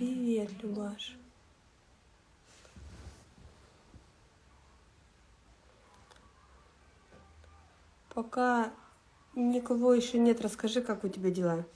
Привет, Любаш. Пока никого еще нет, расскажи, как у тебя дела.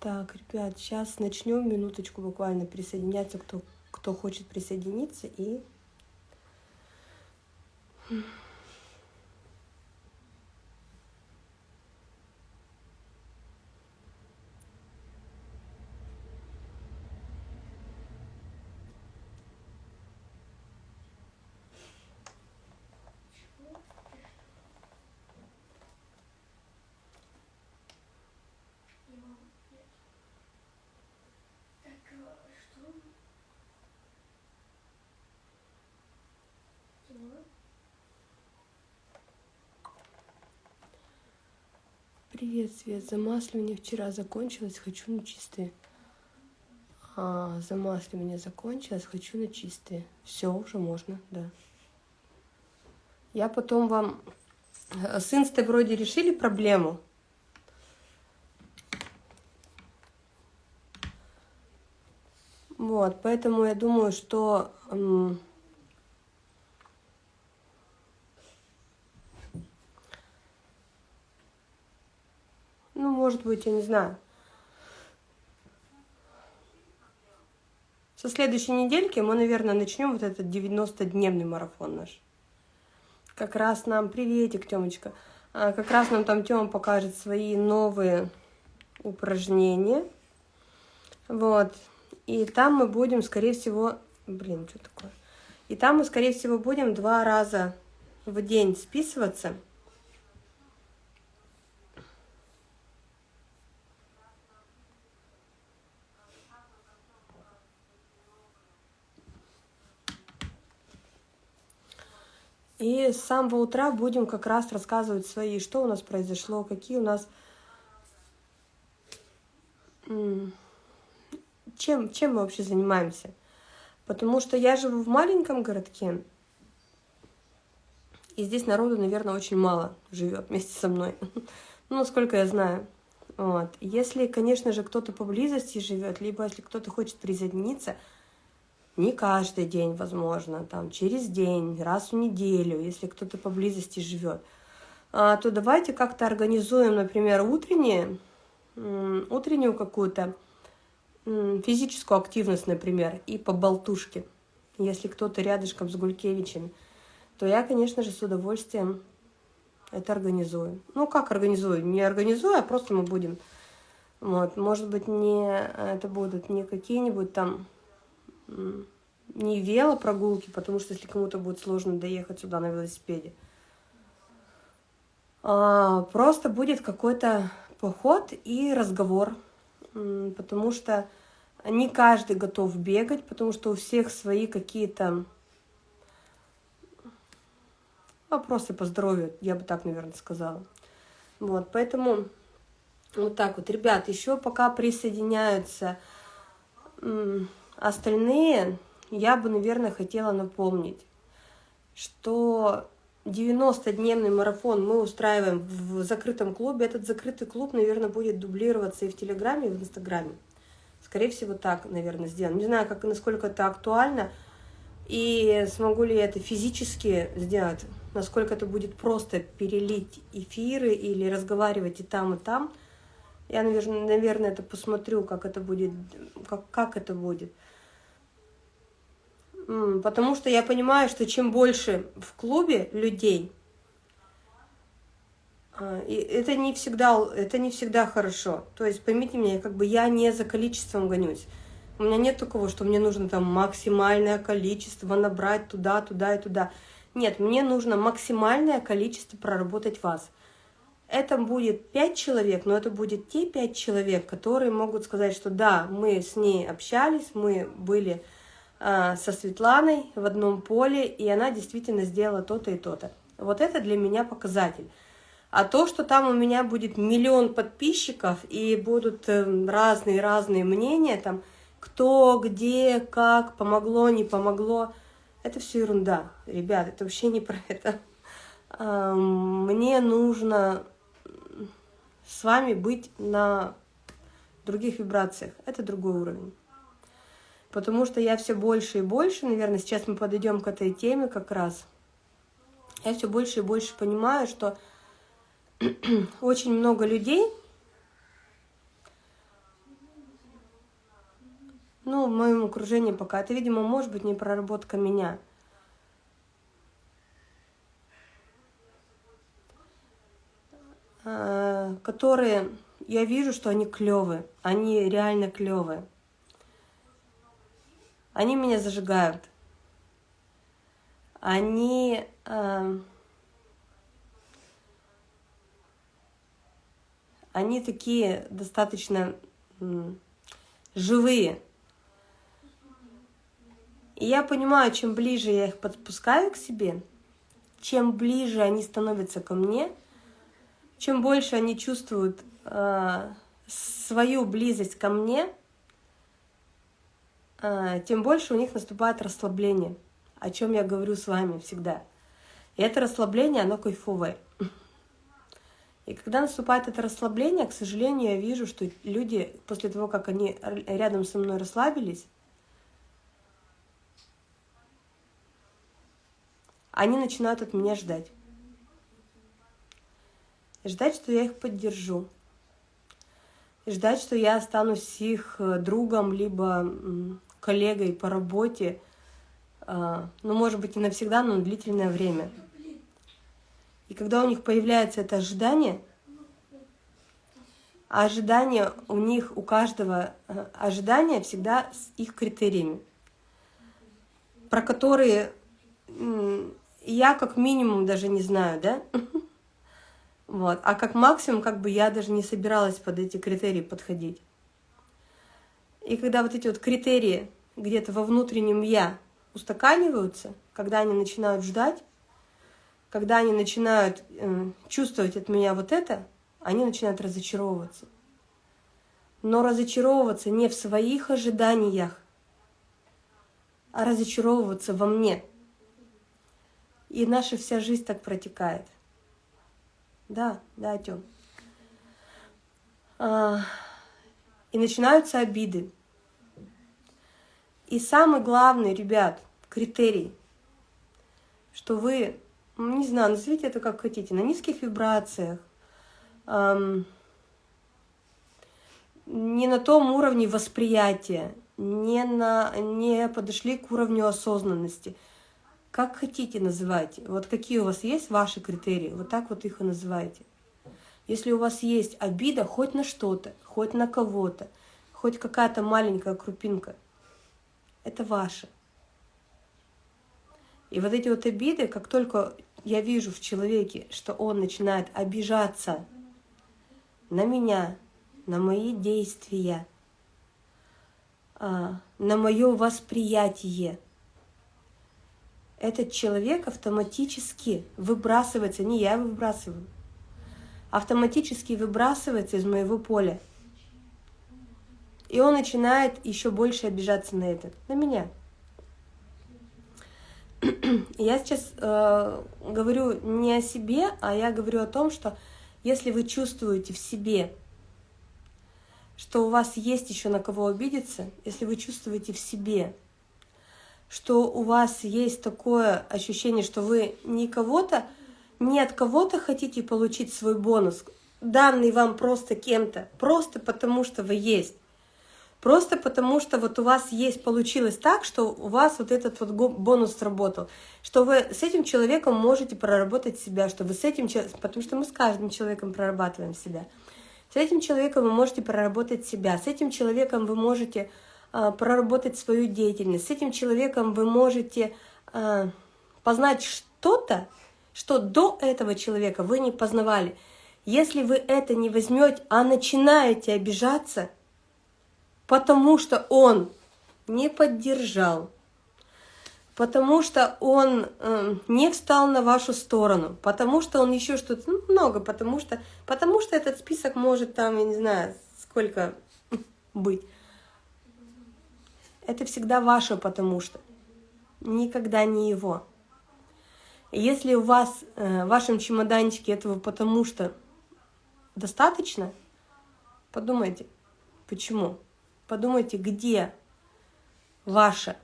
Так, ребят, сейчас начнем минуточку буквально присоединяться, кто, кто хочет присоединиться. И Привет, Свет. Замасливание вчера закончилось, хочу на чистые. А, замасливание закончилось, хочу на чистые. Все, уже можно, да. Я потом вам... Э, с инстой вроде решили проблему. Вот, поэтому я думаю, что... может быть, я не знаю. Со следующей недельки мы, наверное, начнем вот этот 90-дневный марафон наш. Как раз нам, приветик, Тёмочка, а, как раз нам там Тёма покажет свои новые упражнения. Вот. И там мы будем, скорее всего, блин, что такое? И там мы, скорее всего, будем два раза в день списываться. И с самого утра будем как раз рассказывать свои, что у нас произошло, какие у нас... Чем, чем мы вообще занимаемся? Потому что я живу в маленьком городке, и здесь народу, наверное, очень мало живет вместе со мной. Ну, насколько я знаю. Вот. Если, конечно же, кто-то поблизости живет, либо если кто-то хочет присоединиться – не каждый день, возможно, там через день, раз в неделю, если кто-то поблизости живет, а, то давайте как-то организуем, например, утренние, утреннюю какую-то физическую активность, например, и по болтушке. Если кто-то рядышком с Гулькевичем, то я, конечно же, с удовольствием это организую. Ну, как организую? Не организую, а просто мы будем. Вот, может быть, не это будут не какие-нибудь там не велопрогулки, потому что если кому-то будет сложно доехать сюда на велосипеде, а, просто будет какой-то поход и разговор, потому что не каждый готов бегать, потому что у всех свои какие-то вопросы по здоровью, я бы так, наверное, сказала. Вот, поэтому вот так вот. Ребят, еще пока присоединяются Остальные я бы, наверное, хотела напомнить, что 90-дневный марафон мы устраиваем в закрытом клубе. Этот закрытый клуб, наверное, будет дублироваться и в Телеграме, и в Инстаграме. Скорее всего, так, наверное, сделано. Не знаю, как, насколько это актуально, и смогу ли я это физически сделать, насколько это будет просто перелить эфиры или разговаривать и там, и там. Я, наверное, это посмотрю, как это будет, как, как это будет. Потому что я понимаю, что чем больше в клубе людей, А, и это не всегда, это не всегда хорошо. То есть поймите меня, как бы я не за количеством гонюсь. У меня нет такого, что мне нужно там максимальное количество набрать туда, туда и туда. Нет, мне нужно максимальное количество проработать вас. Это будет пять человек, но это будет те пять человек, которые могут сказать, что да, мы с ней общались, мы были со Светланой в одном поле, и она действительно сделала то-то и то-то. Вот это для меня показатель. А то, что там у меня будет миллион подписчиков и будут разные-разные эм, мнения, там, кто, где, как, помогло, не помогло, это все ерунда, ребят, это вообще не про это. Мне нужно с вами быть на других вибрациях. Это другой уровень. Потому что я все больше и больше, наверное, сейчас мы подойдем к этой теме как раз. Я все больше и больше понимаю, что очень много людей, ну, в моем окружении пока, это, видимо, может быть не проработка меня. А, которые, я вижу, что они клевые, они реально клевые. Они меня зажигают. Они... Э, они такие достаточно живые. И я понимаю, чем ближе я их подпускаю к себе, чем ближе они становятся ко мне, чем больше они чувствуют э, свою близость ко мне, тем больше у них наступает расслабление, о чем я говорю с вами всегда. И это расслабление, оно кайфовое. И когда наступает это расслабление, к сожалению, я вижу, что люди после того, как они рядом со мной расслабились, они начинают от меня ждать. Ждать, что я их поддержу. Ждать, что я останусь их э, другом, либо коллегой по работе, а, ну, может быть, не навсегда, но на длительное время. И когда у них появляется это ожидание, а ожидание у них, у каждого, э, ожидание всегда с их критериями, про которые я как минимум даже не знаю, да? Вот. А как максимум, как бы я даже не собиралась под эти критерии подходить. И когда вот эти вот критерии где-то во внутреннем «я» устаканиваются, когда они начинают ждать, когда они начинают э, чувствовать от меня вот это, они начинают разочаровываться. Но разочаровываться не в своих ожиданиях, а разочаровываться во мне. И наша вся жизнь так протекает. Да, да, Тём. А, и начинаются обиды. И самый главный, ребят, критерий, что вы ну, не знаю, назовите это как хотите, на низких вибрациях, эм, не на том уровне восприятия, не, на, не подошли к уровню осознанности. Как хотите называйте. Вот какие у вас есть ваши критерии, вот так вот их и называйте. Если у вас есть обида хоть на что-то, хоть на кого-то, хоть какая-то маленькая крупинка, это ваше. И вот эти вот обиды, как только я вижу в человеке, что он начинает обижаться на меня, на мои действия, а, на мое восприятие, этот человек автоматически выбрасывается, не я выбрасываю, автоматически выбрасывается из моего поля. И он начинает еще больше обижаться на это, на меня. Я сейчас э, говорю не о себе, а я говорю о том, что если вы чувствуете в себе, что у вас есть еще на кого обидеться, если вы чувствуете в себе, что у вас есть такое ощущение, что вы не кого-то, не от кого-то хотите получить свой бонус, данный вам просто кем-то, просто потому что вы есть, Просто потому что вот у вас есть, получилось так, что у вас вот этот вот бонус сработал, что вы с этим человеком можете проработать себя, что вы с этим человеком, потому что мы с каждым человеком прорабатываем себя. С этим человеком вы можете проработать себя, с этим человеком вы можете а, проработать свою деятельность, с этим человеком вы можете а, познать что-то, что до этого человека вы не познавали. Если вы это не возьмете, а начинаете обижаться, потому что он не поддержал, потому что он э, не встал на вашу сторону, потому что он еще что-то, ну, много, потому что, потому что этот список может там, я не знаю, сколько быть. Это всегда ваше потому что, никогда не его. Если у вас э, в вашем чемоданчике этого потому что достаточно, подумайте, почему. Подумайте, где ваше.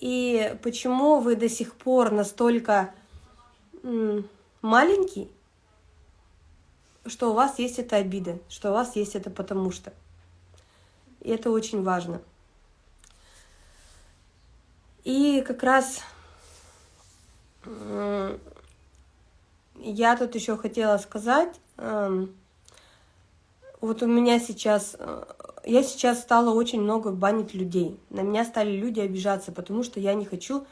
И почему вы до сих пор настолько маленький, что у вас есть эта обида, что у вас есть это потому что. И это очень важно. И как раз я тут еще хотела сказать, эм, вот у меня сейчас, э, я сейчас стала очень много банить людей. На меня стали люди обижаться, потому что я не хочу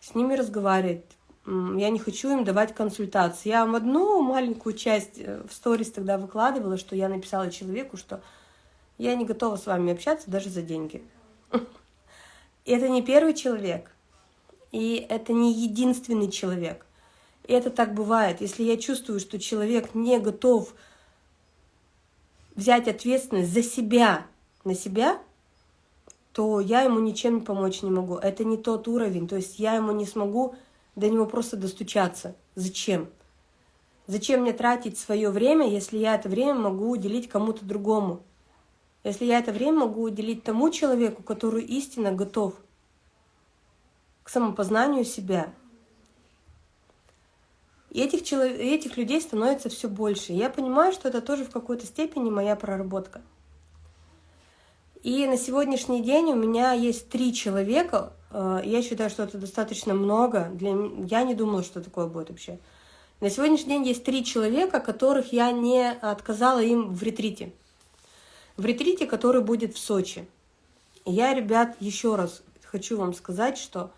с ними разговаривать. Я не хочу им давать консультации. Я вам одну маленькую часть э, в сторис тогда выкладывала, что я написала человеку, что я не готова с вами общаться даже за деньги. Это не первый человек, и это не единственный человек. И это так бывает. Если я чувствую, что человек не готов взять ответственность за себя, на себя, то я ему ничем помочь не могу. Это не тот уровень, то есть я ему не смогу до него просто достучаться. Зачем? Зачем мне тратить свое время, если я это время могу уделить кому-то другому? Если я это время могу уделить тому человеку, который истинно готов к самопознанию себя, и этих, человек, этих людей становится все больше. я понимаю, что это тоже в какой-то степени моя проработка. И на сегодняшний день у меня есть три человека. Э, я считаю, что это достаточно много. Для... Я не думала, что такое будет вообще. На сегодняшний день есть три человека, которых я не отказала им в ретрите. В ретрите, который будет в Сочи. Я, ребят, еще раз хочу вам сказать, что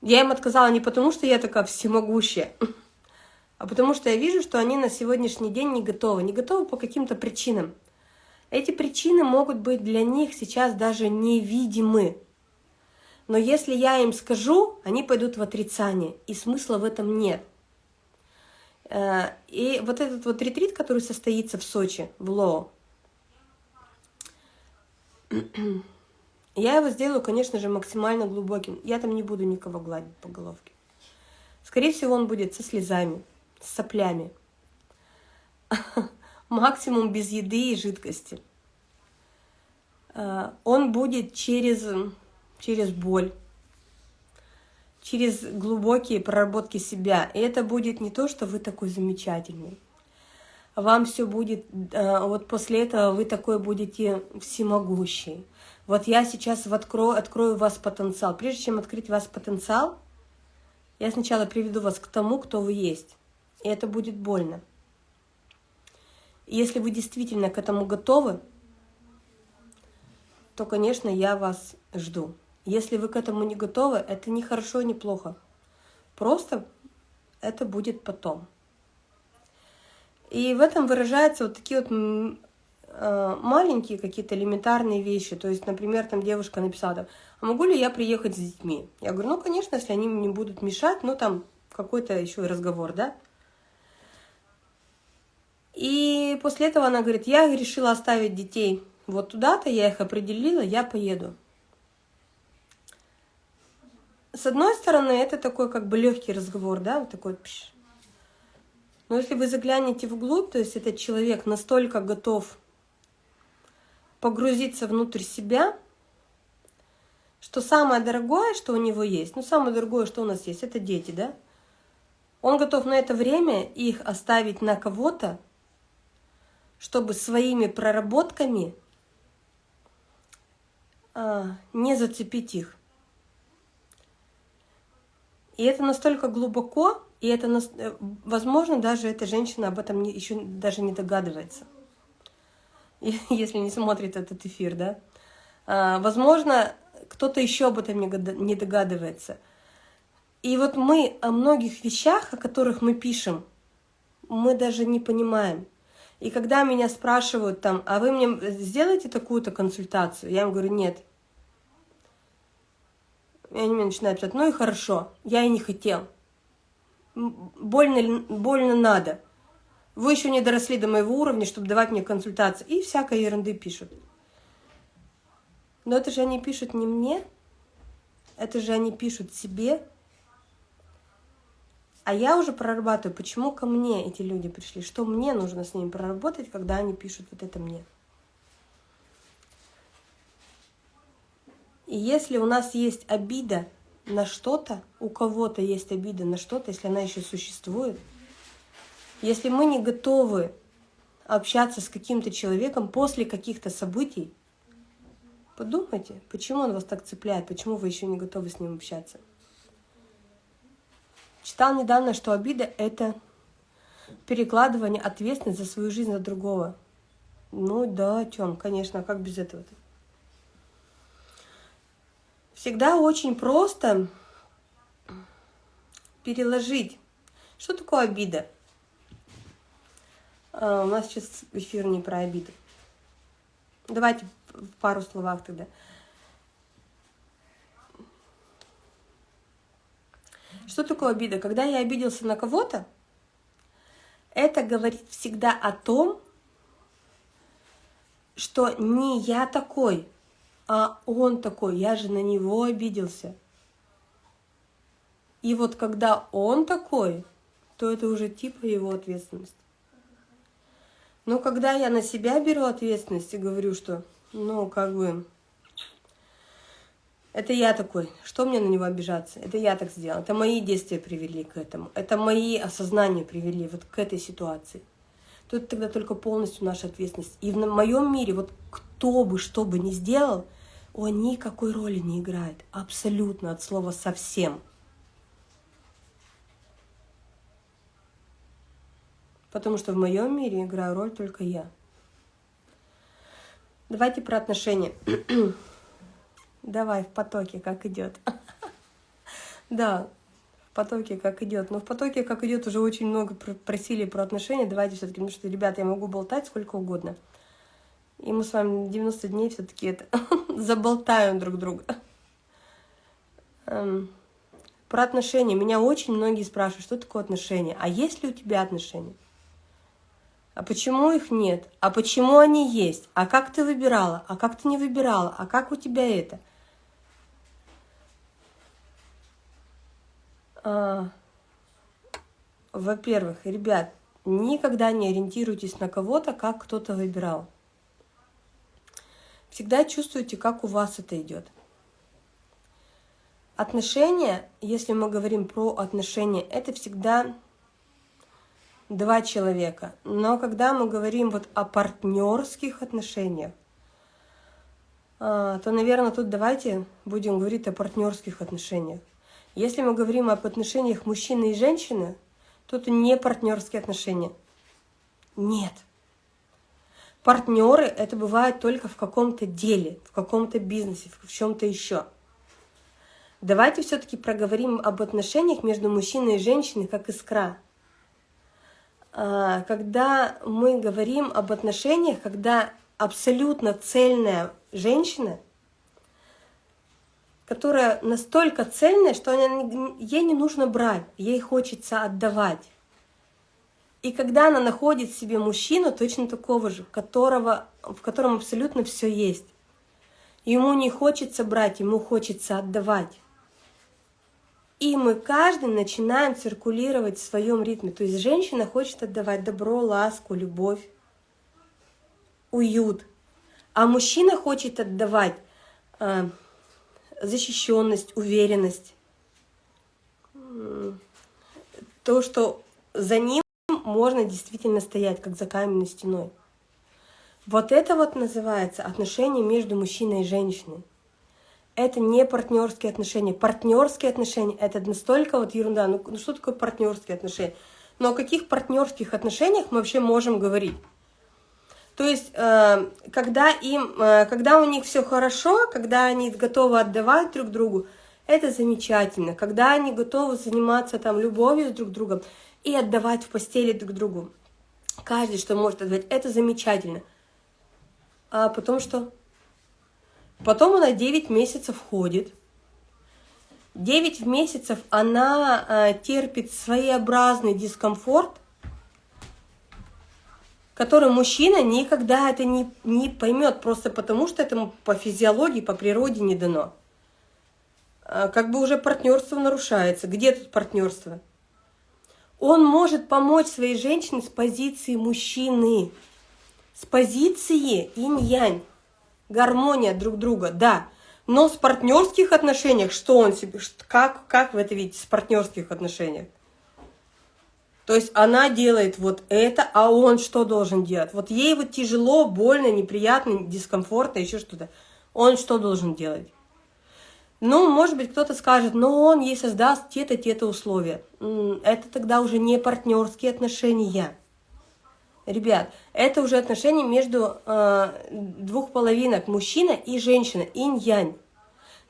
я им отказала не потому, что я такая всемогущая, а потому что я вижу, что они на сегодняшний день не готовы. Не готовы по каким-то причинам. Эти причины могут быть для них сейчас даже невидимы. Но если я им скажу, они пойдут в отрицание, и смысла в этом нет. Э, и вот этот вот ретрит, который состоится в Сочи, в Лоо, я его сделаю, конечно же, максимально глубоким. Я там не буду никого гладить по головке. Скорее всего, он будет со слезами, с соплями. Максимум без еды и жидкости. А, он будет через, через боль, через глубокие проработки себя. И это будет не то, что вы такой замечательный. Вам все будет, а, вот после этого вы такой будете всемогущий вот я сейчас открою, открою вас потенциал. Прежде чем открыть вас потенциал, я сначала приведу вас к тому, кто вы есть. И это будет больно. если вы действительно к этому готовы, то, конечно, я вас жду. Если вы к этому не готовы, это не хорошо, не плохо. Просто это будет потом. И в этом выражаются вот такие вот маленькие какие-то элементарные вещи. То есть, например, там девушка написала, там, а могу ли я приехать с детьми? Я говорю, ну, конечно, если они мне будут мешать, ну, там какой-то еще разговор, да? И после этого она говорит, я решила оставить детей вот туда-то, я их определила, я поеду. С одной стороны, это такой как бы легкий разговор, да, вот такой. Пш. Но если вы заглянете вглубь, то есть этот человек настолько готов погрузиться внутрь себя, что самое дорогое, что у него есть, ну самое дорогое, что у нас есть, это дети, да? Он готов на это время их оставить на кого-то, чтобы своими проработками а, не зацепить их. И это настолько глубоко, и это, э, возможно, даже эта женщина об этом еще даже не догадывается, если не смотрит этот эфир, да. А, возможно, кто-то еще об этом не догадывается. И вот мы о многих вещах, о которых мы пишем, мы даже не понимаем. И когда меня спрашивают там, а вы мне сделаете такую-то консультацию, я им говорю, нет. И они мне начинают писать, ну и хорошо, я и не хотел. Больно, больно надо. Вы еще не доросли до моего уровня, чтобы давать мне консультации. И всякой ерунды пишут. Но это же они пишут не мне, это же они пишут себе, а я уже прорабатываю, почему ко мне эти люди пришли, что мне нужно с ними проработать, когда они пишут вот это мне. И если у нас есть обида на что-то, у кого-то есть обида на что-то, если она еще существует, если мы не готовы общаться с каким-то человеком после каких-то событий, подумайте, почему он вас так цепляет, почему вы еще не готовы с ним общаться. Читал недавно, что обида — это перекладывание ответственности за свою жизнь на другого. Ну да, Тём, конечно, а как без этого-то? Всегда очень просто переложить. Что такое обида? А, у нас сейчас эфир не про обиду. Давайте в пару словах тогда. Что такое обида? Когда я обиделся на кого-то, это говорит всегда о том, что не я такой, а он такой, я же на него обиделся. И вот когда он такой, то это уже типа его ответственность. Но когда я на себя беру ответственность и говорю, что, ну, как бы, это я такой. Что мне на него обижаться? Это я так сделал. Это мои действия привели к этому. Это мои осознания привели вот к этой ситуации. Тут тогда только полностью наша ответственность. И в моем мире вот кто бы что бы ни сделал, он никакой роли не играет. Абсолютно от слова совсем. Потому что в моем мире играю роль только я. Давайте про отношения. Давай в потоке, как идет. Да, в потоке как идет. Но в потоке как идет уже очень много просили про отношения. Давайте все-таки, потому что, ребята, я могу болтать сколько угодно. И мы с вами 90 дней все-таки это заболтаем друг друга. Эм, про отношения. Меня очень многие спрашивают, что такое отношения. А есть ли у тебя отношения? А почему их нет? А почему они есть? А как ты выбирала? А как ты не выбирала? А как у тебя это? А, Во-первых, ребят, никогда не ориентируйтесь на кого-то, как кто-то выбирал. Всегда чувствуйте, как у вас это идет. Отношения, если мы говорим про отношения, это всегда два человека. Но когда мы говорим вот о партнерских отношениях, а, то, наверное, тут давайте будем говорить о партнерских отношениях. Если мы говорим об отношениях мужчины и женщины, то это не партнерские отношения. Нет. Партнеры это бывает только в каком-то деле, в каком-то бизнесе, в чем-то еще. Давайте все-таки проговорим об отношениях между мужчиной и женщиной как искра. А, когда мы говорим об отношениях, когда абсолютно цельная женщина – которая настолько цельная, что ей не нужно брать, ей хочется отдавать. И когда она находит в себе мужчину точно такого же, которого, в котором абсолютно все есть, ему не хочется брать, ему хочется отдавать. И мы каждый начинаем циркулировать в своем ритме. То есть женщина хочет отдавать добро, ласку, любовь, уют. А мужчина хочет отдавать э, защищенность, уверенность. То, что за ним можно действительно стоять, как за каменной стеной. Вот это вот называется отношения между мужчиной и женщиной. Это не партнерские отношения. Партнерские отношения – это настолько вот ерунда. Ну, ну что такое партнерские отношения? Но о каких партнерских отношениях мы вообще можем говорить? То есть, э, когда, им, э, когда у них все хорошо, когда они готовы отдавать друг другу, это замечательно. Когда они готовы заниматься там любовью с друг другом и отдавать в постели друг другу, каждый, что может отдавать, это замечательно. А потом что? Потом она 9 месяцев ходит. 9 месяцев она э, терпит своеобразный дискомфорт, который мужчина никогда это не, не поймет, просто потому что этому по физиологии, по природе не дано. А, как бы уже партнерство нарушается. Где тут партнерство? Он может помочь своей женщине с позиции мужчины, с позиции инь-янь, гармония друг друга, да. Но с партнерских отношениях, что он себе, как, как вы это видите, с партнерских отношениях? То есть она делает вот это, а он что должен делать? Вот ей вот тяжело, больно, неприятно, дискомфортно, еще что-то. Он что должен делать? Ну, может быть, кто-то скажет, но он ей создаст те-то, те-то условия. Это тогда уже не партнерские отношения. Ребят, это уже отношения между э, двух половинок, мужчина и женщина, инь-янь,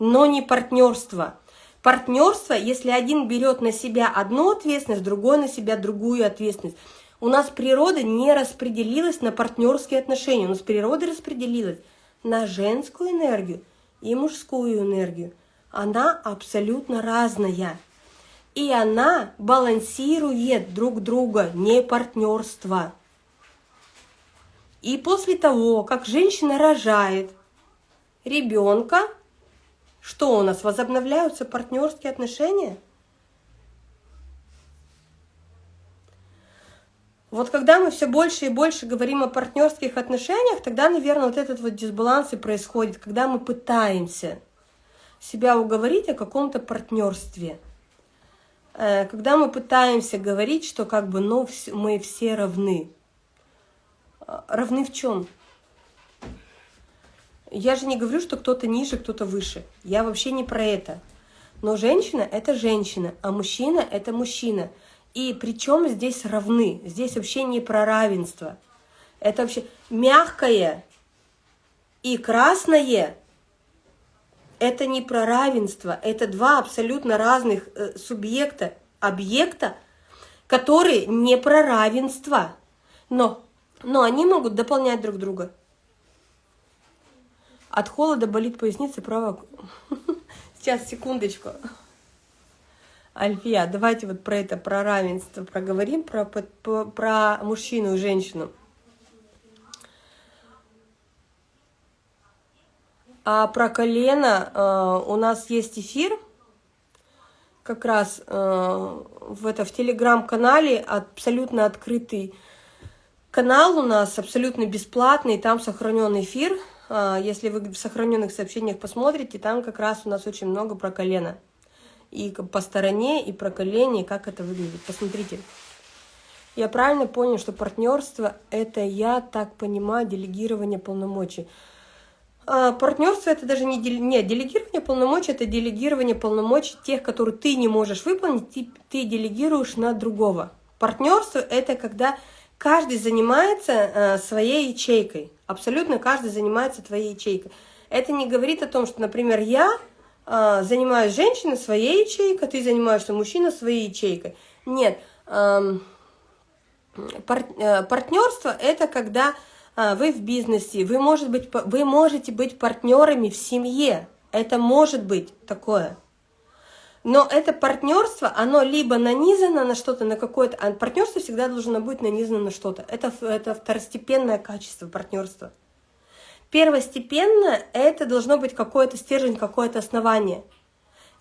но не партнерство. Партнерство, если один берет на себя одну ответственность, другой на себя другую ответственность. У нас природа не распределилась на партнерские отношения, у нас природа распределилась на женскую энергию и мужскую энергию. Она абсолютно разная. И она балансирует друг друга, не партнерство. И после того, как женщина рожает ребенка, что у нас, возобновляются партнерские отношения? Вот когда мы все больше и больше говорим о партнерских отношениях, тогда, наверное, вот этот вот дисбаланс и происходит, когда мы пытаемся себя уговорить о каком-то партнерстве. Э, когда мы пытаемся говорить, что как бы ну, мы все равны. Равны в чем? Я же не говорю, что кто-то ниже, кто-то выше. Я вообще не про это. Но женщина – это женщина, а мужчина – это мужчина. И причем здесь равны. Здесь вообще не про равенство. Это вообще мягкое и красное – это не про равенство. Это два абсолютно разных э, субъекта, объекта, которые не про равенство. Но но они могут дополнять друг друга. От холода болит поясница правая. Сейчас, секундочку. Альфия, давайте вот про это, про равенство проговорим, про, про, про мужчину и женщину. А про колено э, у нас есть эфир, как раз э, в, это, в телеграм-канале, абсолютно открытый Канал у нас абсолютно бесплатный, там сохранен эфир. А, если вы в сохраненных сообщениях посмотрите, там как раз у нас очень много про колено. И по стороне, и про колени, как это выглядит. Посмотрите. Я правильно понял, что партнерство – это, я так понимаю, делегирование полномочий. А партнерство – это даже не, дель... Нет, делегирование полномочий – это делегирование полномочий тех, которые ты не можешь выполнить, ты, ты делегируешь на другого. Партнерство – это когда Каждый занимается э, своей ячейкой. Абсолютно каждый занимается твоей ячейкой. Это не говорит о том, что, например, я э, занимаюсь женщиной своей ячейкой, ты занимаешься мужчиной своей ячейкой. Нет. Эм, э, партнерство – это когда вы в бизнесе, вы, может быть, вы можете быть партнерами в семье. Это может быть такое. Но это партнерство, оно либо нанизано на что-то, на какое-то... А партнерство всегда должно быть нанизано на что-то. Это, это второстепенное качество партнерства. Первостепенно это должно быть какой-то стержень, какое-то основание.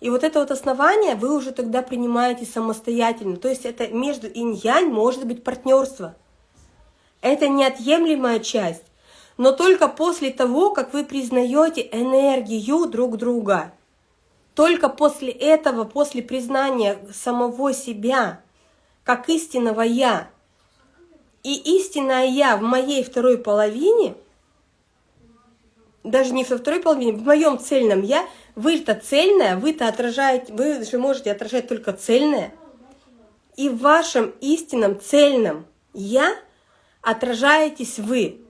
И вот это вот основание вы уже тогда принимаете самостоятельно. То есть это между инь-янь может быть партнерство. Это неотъемлемая часть. Но только после того, как вы признаете энергию друг друга – только после этого, после признания самого себя, как истинного «я», и истинное «я» в моей второй половине, даже не во второй половине, в моем цельном я, вы-то цельное, вы-то отражаете, вы же можете отражать только цельное. И в вашем истинном цельном я отражаетесь вы.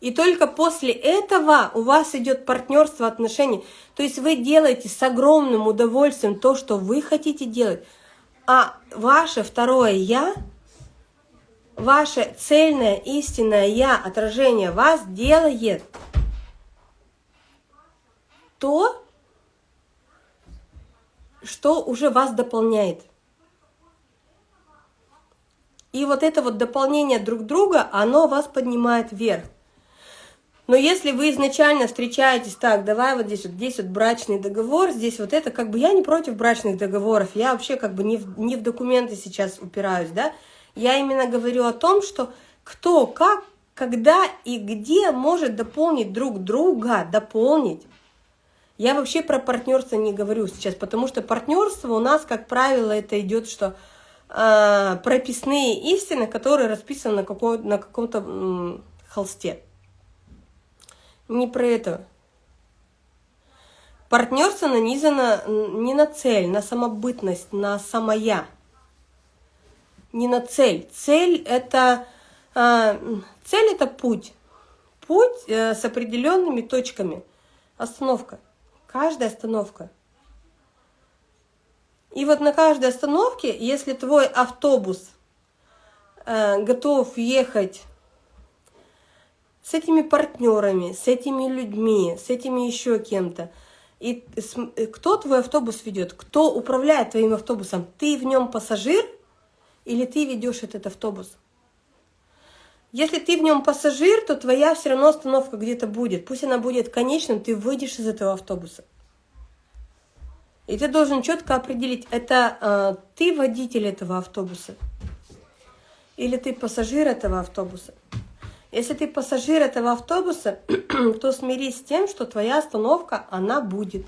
И только после этого у вас идет партнерство, отношения. То есть вы делаете с огромным удовольствием то, что вы хотите делать. А ваше второе «я», ваше цельное, истинное «я», отражение вас делает то, что уже вас дополняет. И вот это вот дополнение друг друга, оно вас поднимает вверх. Но если вы изначально встречаетесь так, давай вот здесь вот, здесь вот брачный договор, здесь вот это, как бы я не против брачных договоров, я вообще как бы не в, не в документы сейчас упираюсь, да, я именно говорю о том, что кто, как, когда и где может дополнить друг друга, дополнить. Я вообще про партнерство не говорю сейчас, потому что партнерство у нас, как правило, это идет, что э, прописные истины, которые расписаны на, на каком-то холсте. Не про это. Партнерство нанизано не на цель, на самобытность, на самоя. Не на цель. Цель это, э, цель это путь. Путь э, с определенными точками. Остановка. Каждая остановка. И вот на каждой остановке, если твой автобус э, готов ехать с этими партнерами, с этими людьми, с этими еще кем-то. И кто твой автобус ведет? Кто управляет твоим автобусом? Ты в нем пассажир или ты ведешь этот автобус? Если ты в нем пассажир, то твоя все равно остановка где-то будет. Пусть она будет конечным, ты выйдешь из этого автобуса. И ты должен четко определить, это э, ты водитель этого автобуса или ты пассажир этого автобуса. Если ты пассажир этого автобуса, то смирись с тем, что твоя остановка, она будет.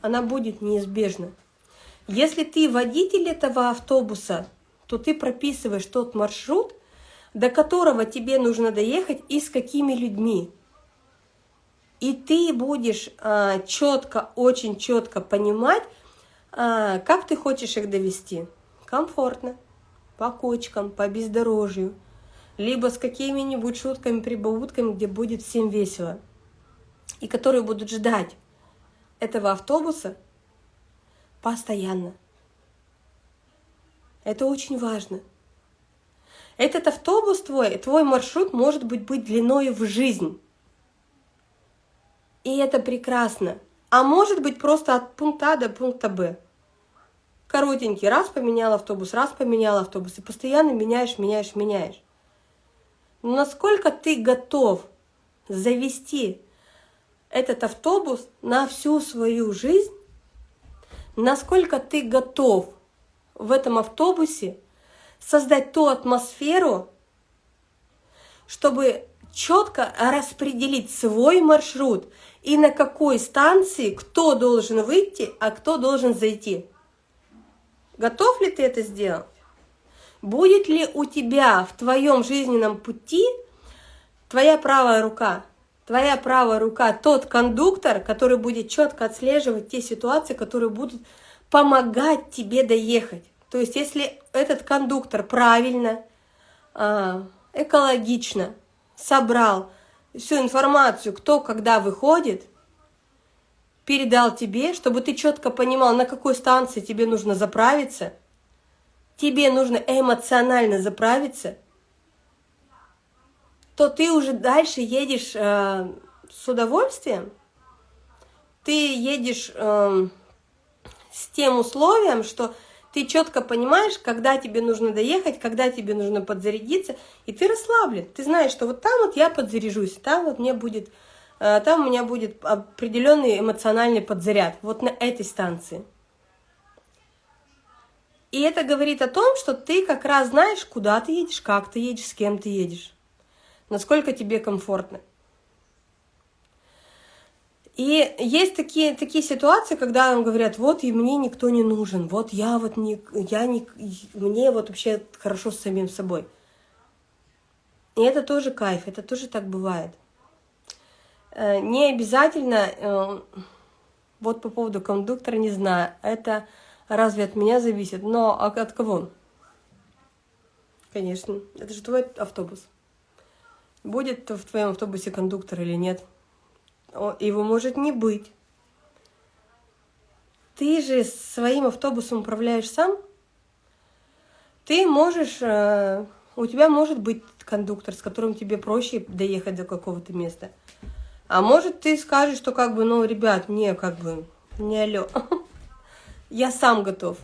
Она будет неизбежна. Если ты водитель этого автобуса, то ты прописываешь тот маршрут, до которого тебе нужно доехать и с какими людьми. И ты будешь а, четко, очень четко понимать, а, как ты хочешь их довести. Комфортно, по кочкам, по бездорожью – либо с какими-нибудь шутками, прибаутками, где будет всем весело, и которые будут ждать этого автобуса постоянно. Это очень важно. Этот автобус твой, твой маршрут может быть, быть длиной в жизнь. И это прекрасно. А может быть просто от пункта А до пункта Б. Коротенький, раз поменял автобус, раз поменял автобус. И постоянно меняешь, меняешь, меняешь насколько ты готов завести этот автобус на всю свою жизнь, насколько ты готов в этом автобусе создать ту атмосферу, чтобы четко распределить свой маршрут и на какой станции кто должен выйти, а кто должен зайти. Готов ли ты это сделать? Будет ли у тебя в твоем жизненном пути твоя правая рука? Твоя правая рука тот кондуктор, который будет четко отслеживать те ситуации, которые будут помогать тебе доехать. То есть, если этот кондуктор правильно, а, экологично собрал всю информацию, кто когда выходит, передал тебе, чтобы ты четко понимал, на какой станции тебе нужно заправиться – тебе нужно эмоционально заправиться, то ты уже дальше едешь э, с удовольствием, ты едешь э, с тем условием, что ты четко понимаешь, когда тебе нужно доехать, когда тебе нужно подзарядиться, и ты расслаблен. Ты знаешь, что вот там вот я подзаряжусь, там вот мне будет, э, там у меня будет определенный эмоциональный подзаряд, вот на этой станции. И это говорит о том, что ты как раз знаешь, куда ты едешь, как ты едешь, с кем ты едешь, насколько тебе комфортно. И есть такие, такие ситуации, когда нам говорят, вот и мне никто не нужен, вот я вот не, я не, мне вот вообще хорошо с самим собой. И это тоже кайф, это тоже так бывает. Э, не обязательно, э, вот по поводу кондуктора не знаю, это разве от меня зависит, но от кого? Конечно, это же твой автобус. Будет в твоем автобусе кондуктор или нет? Его может не быть. Ты же своим автобусом управляешь сам. Ты можешь, э, у тебя может быть кондуктор, с которым тебе проще доехать до какого-то места. А может ты скажешь, что как бы, ну, ребят, мне как бы, не алло, я сам готов.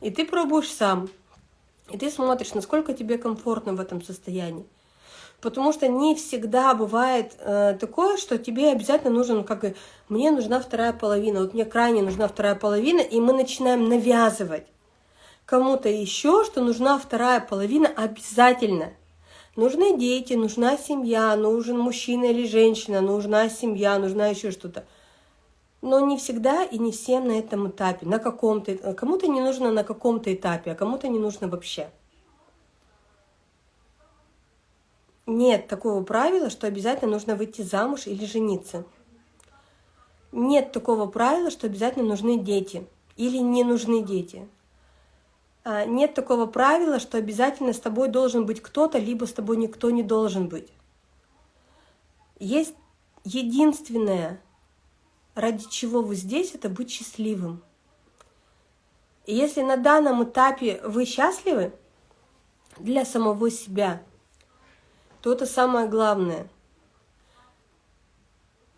И ты пробуешь сам. И ты смотришь, насколько тебе комфортно в этом состоянии. Потому что не всегда бывает э, такое, что тебе обязательно нужен, как и мне нужна вторая половина, вот мне крайне нужна вторая половина, и мы начинаем навязывать кому-то еще, что нужна вторая половина обязательно. Нужны дети, нужна семья, нужен мужчина или женщина, нужна семья, нужна еще что-то. Но не всегда и не всем на этом этапе, на каком-то, кому-то не нужно на каком-то этапе, а кому-то не нужно вообще. Нет такого правила, что обязательно нужно выйти замуж или жениться. Нет такого правила, что обязательно нужны дети или не нужны дети. А, нет такого правила, что обязательно с тобой должен быть кто-то, либо с тобой никто не должен быть. Есть единственное, ради чего вы здесь, это быть счастливым. И если на данном этапе вы счастливы для самого себя – то это самое главное.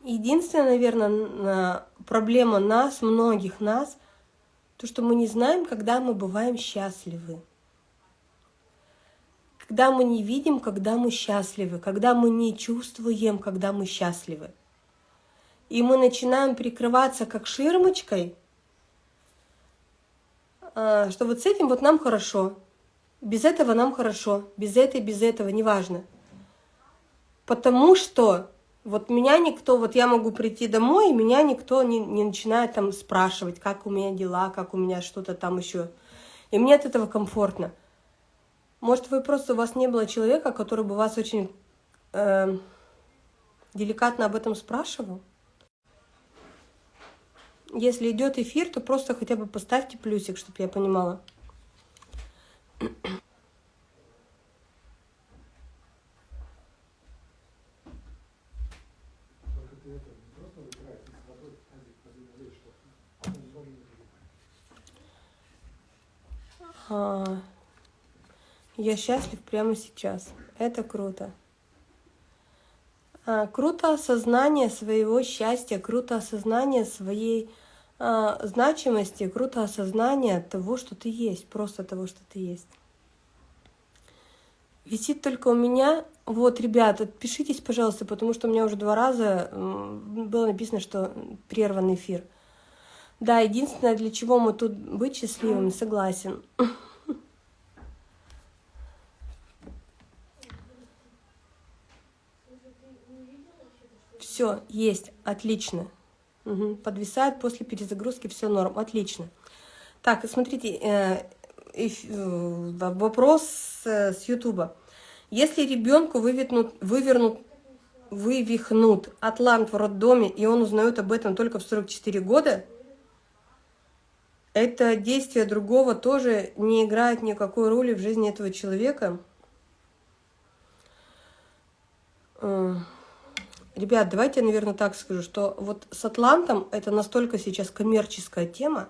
Единственная, наверное, проблема нас, многих нас, то, что мы не знаем, когда мы бываем счастливы. Когда мы не видим, когда мы счастливы, когда мы не чувствуем, когда мы счастливы. И мы начинаем прикрываться как ширмочкой, а, что вот с этим вот нам хорошо, без этого нам хорошо, без этой, без этого, неважно. Потому что вот меня никто, вот я могу прийти домой, и меня никто не, не начинает там спрашивать, как у меня дела, как у меня что-то там еще. И мне от этого комфортно. Может, вы просто, у вас не было человека, который бы вас очень э, деликатно об этом спрашивал? Если идет эфир, то просто хотя бы поставьте плюсик, чтобы я понимала. А, я счастлив прямо сейчас. Это круто. А, круто осознание своего счастья, круто осознание своей а, значимости, круто осознание того, что ты есть, просто того, что ты есть. Висит только у меня. Вот, ребята, пишитесь, пожалуйста, потому что у меня уже два раза было написано, что прерван эфир. Да, единственное, для чего мы тут быть счастливыми, согласен. Все, есть, отлично. Угу. Подвисает после перезагрузки, все норм, отлично. Так, смотрите, э, э, вопрос с, с Ютуба. Если ребенку вывернут, вывернут, вывихнут атлант в роддоме, и он узнает об этом только в 44 года, это действие другого тоже не играет никакой роли в жизни этого человека. Ребят, давайте я, наверное, так скажу, что вот с Атлантом это настолько сейчас коммерческая тема,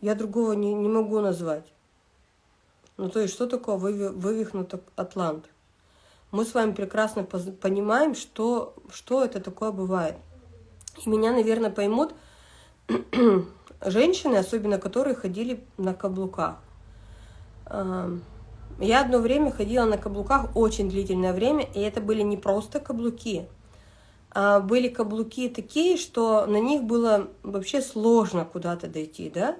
я другого не, не могу назвать. Ну, то есть, что такое вывихнутый Атлант? Мы с вами прекрасно понимаем, что, что это такое бывает. И меня, наверное, поймут женщины, особенно которые ходили на каблуках. Я одно время ходила на каблуках, очень длительное время, и это были не просто каблуки, а были каблуки такие, что на них было вообще сложно куда-то дойти, да?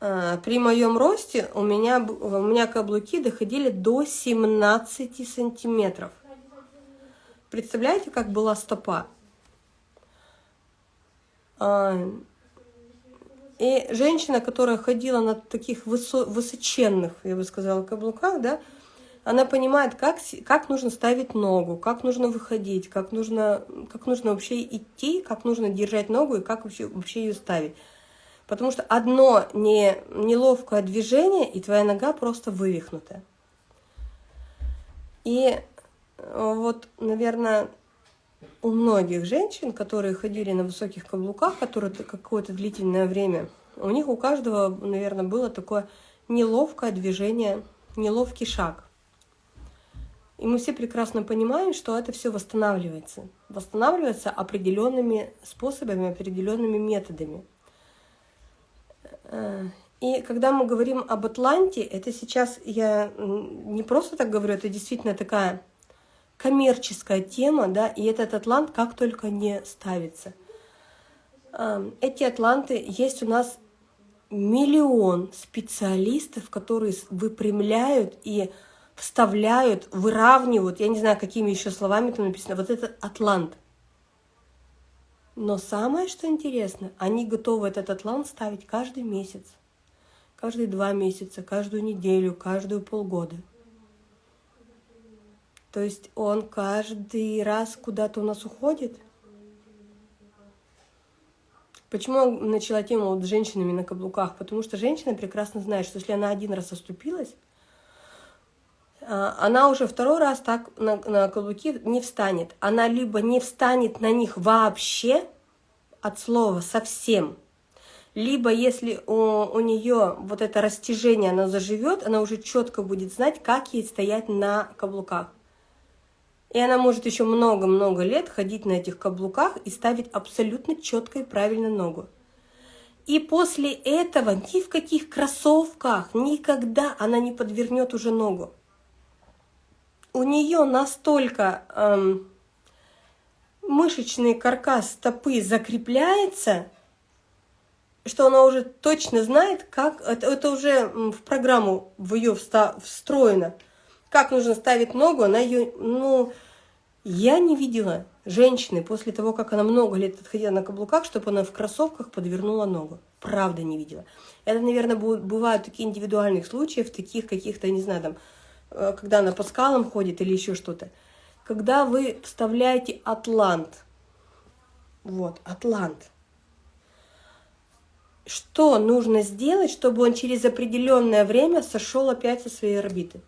А, при моем росте у меня, у меня каблуки доходили до 17 сантиметров. Представляете, как была стопа? А, и женщина, которая ходила на таких высо высоченных, я бы сказала, каблуках, да, Она понимает, как, как нужно ставить ногу, как нужно выходить, как нужно, как нужно вообще идти, как нужно держать ногу и как вообще, вообще ее ставить. Потому что одно не, неловкое движение, и твоя нога просто вывихнутая. И э, вот, наверное, у многих женщин, которые ходили на высоких каблуках, которые какое-то длительное время, у них у каждого, наверное, было такое неловкое движение, неловкий шаг. И мы все прекрасно понимаем, что это все восстанавливается. Восстанавливается определенными способами, определенными методами. Э, и когда мы говорим об Атланте, это сейчас я не просто так говорю, это действительно такая коммерческая тема, да, и этот Атлант как только не ставится. Эти Атланты есть у нас миллион специалистов, которые выпрямляют и вставляют, выравнивают, я не знаю, какими еще словами там написано, вот этот атлант. Но самое, что интересно, они готовы этот атлант ставить каждый месяц, каждые два месяца, каждую неделю, каждую полгода. То есть он каждый раз куда-то у нас уходит. Почему я начала тему вот с женщинами на каблуках? Потому что женщина прекрасно знает, что если она один раз оступилась, а, она уже второй раз так на, на каблуки не встанет. Она либо не встанет на них вообще, от слова совсем, либо если у, у нее вот это растяжение, оно заживет, она уже четко будет знать, как ей стоять на каблуках. И она может еще много-много лет ходить на этих каблуках и ставить абсолютно четко и правильно ногу. И после этого ни в каких кроссовках никогда она не подвернет уже ногу у нее настолько эм, мышечный каркас стопы закрепляется, что она уже точно знает, как это, это уже в программу в ее встроено, как нужно ставить ногу, она ее, ну, я не видела женщины после того, как она много лет отходила на каблуках, чтобы она в кроссовках подвернула ногу. Правда не видела. Это, наверное, бывают такие индивидуальных случаев, таких каких-то, не знаю, там, Э, когда она по скалам ходит или еще что-то. Когда вы вставляете атлант, вот, атлант, что нужно сделать, чтобы он через определенное время сошел опять со своей орбиты?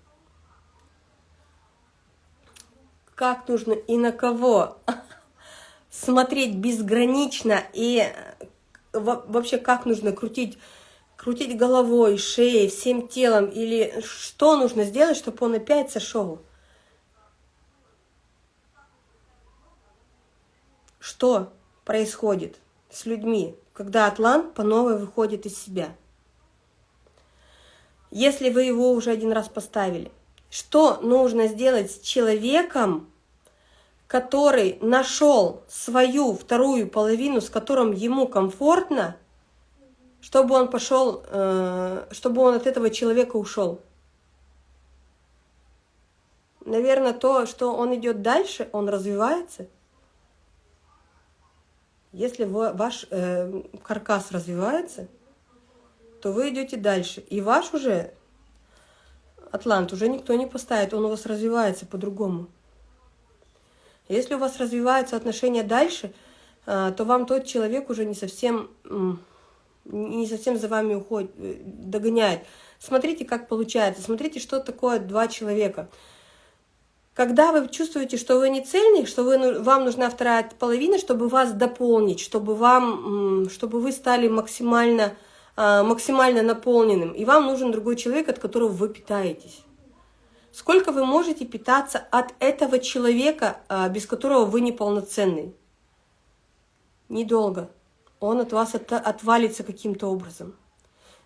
Как нужно и на кого смотреть безгранично и э, вообще как нужно крутить крутить головой, шеей, всем телом, или что нужно сделать, чтобы он опять сошел? Что происходит с людьми, когда атлант по новой выходит из себя? Если вы его уже один раз поставили, что нужно сделать с человеком, который нашел свою вторую половину, с которым ему комфортно, чтобы он пошел, э, чтобы он от этого человека ушел. Наверное, то, что он идет дальше, он развивается. Если ваш э, каркас развивается, то вы идете дальше. И ваш уже атлант уже никто не поставит, он у вас развивается по-другому. Если у вас развиваются отношения дальше, э, то вам тот человек уже не совсем не совсем за вами уходит, э, догоняет. Смотрите, как получается, смотрите, что такое два человека. Когда вы чувствуете, что вы не цельный, что вы, ну, вам нужна вторая половина, чтобы вас дополнить, чтобы, вам, чтобы вы стали максимально, максимально наполненным, и вам нужен другой человек, от которого вы питаетесь. Сколько вы можете питаться от этого человека, а, без которого вы неполноценный? Недолго он от вас от, отвалится каким-то образом.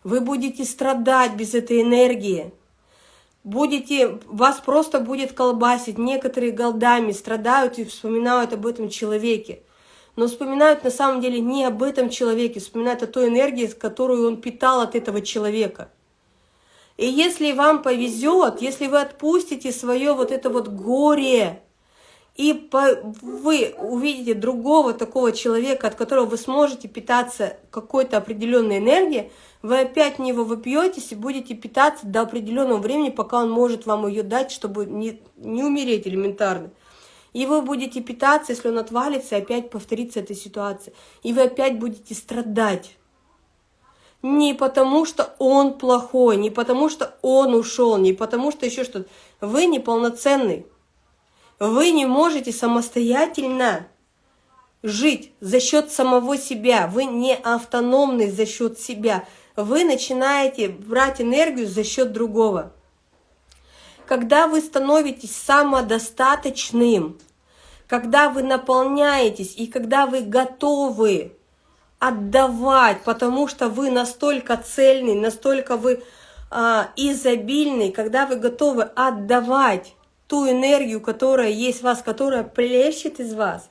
Вы будете страдать без этой энергии. Будете, вас просто будет колбасить. Некоторые голдами страдают и вспоминают об этом человеке. Но вспоминают на самом деле не об этом человеке, вспоминают о той энергии, которую он питал от этого человека. И если вам повезет, если вы отпустите свое вот это вот горе, и по, вы увидите другого такого человека, от которого вы сможете питаться какой-то определенной энергией, вы опять в него выпьетесь и будете питаться до определенного времени, пока он может вам ее дать, чтобы не, не умереть элементарно. И вы будете питаться, если он отвалится, опять повторится эта ситуация. И вы опять будете страдать. Не потому, что он плохой, не потому, что он ушел, не потому, что еще что-то. Вы неполноценный. Вы не можете самостоятельно жить за счет самого себя. Вы не автономный за счет себя. Вы начинаете брать энергию за счет другого. Когда вы становитесь самодостаточным, когда вы наполняетесь и когда вы готовы отдавать, потому что вы настолько цельный, настолько вы а, изобильный, когда вы готовы отдавать ту энергию, которая есть в вас, которая плещет из вас,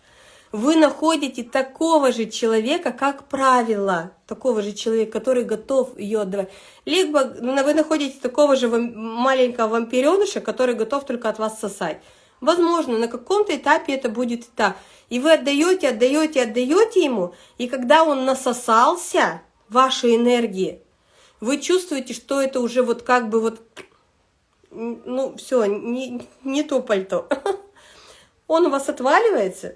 вы находите такого же человека, как правило, такого же человека, который готов ее отдавать. Либо вы находите такого же маленького вампиреныша, который готов только от вас сосать. Возможно, на каком-то этапе это будет и так. И вы отдаете, отдаете, отдаете ему, и когда он насосался вашей энергии, вы чувствуете, что это уже вот как бы вот ну, все, не, не то пальто. Он у вас отваливается,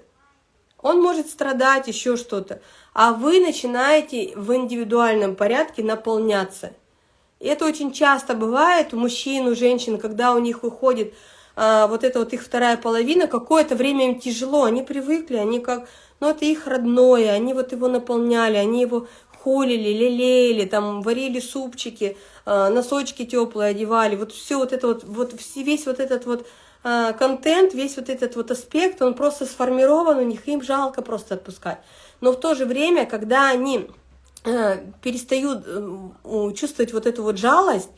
он может страдать, еще что-то, а вы начинаете в индивидуальном порядке наполняться. И это очень часто бывает у мужчин, у женщин, когда у них выходит а, вот эта вот их вторая половина, какое-то время им тяжело, они привыкли, они как, ну это их родное, они вот его наполняли, они его холили, лелеяли, там варили супчики, а, носочки теплые одевали, вот все вот это вот, вот весь вот этот вот а, контент, весь вот этот вот аспект, он просто сформирован у них, им жалко просто отпускать. Но в то же время, когда они а, перестают э, чувствовать вот эту вот жалость,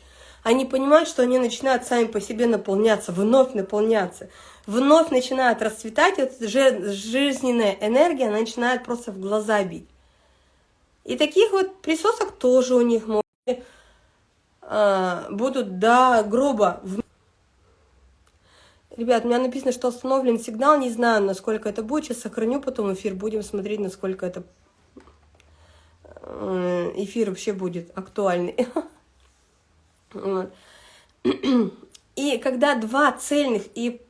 они понимают, что они начинают сами по себе наполняться, вновь наполняться, вновь начинают расцветать, эта жизненная энергия начинает просто в глаза бить. И таких вот присосок тоже у них может, а, будут до гроба. Ребят, у меня написано, что остановлен сигнал, не знаю, насколько это будет. Сейчас сохраню потом эфир, будем смотреть, насколько это э, эфир вообще будет актуальный. И когда два цельных и